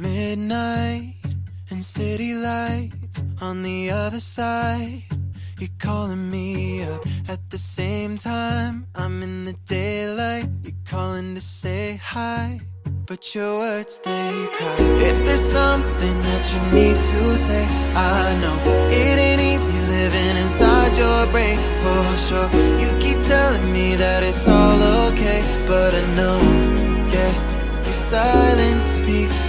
Midnight and city lights on the other side. You're calling me up at the same time. I'm in the daylight. You're calling to say hi. But your words, they cry. If there's something that you need to say, I know it ain't easy living inside your brain for sure. You keep telling me that it's all okay, but I know, yeah, your silence speaks.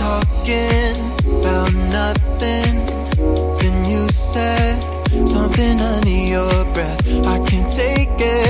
talking about nothing. Then you said something under your breath. I can't take it.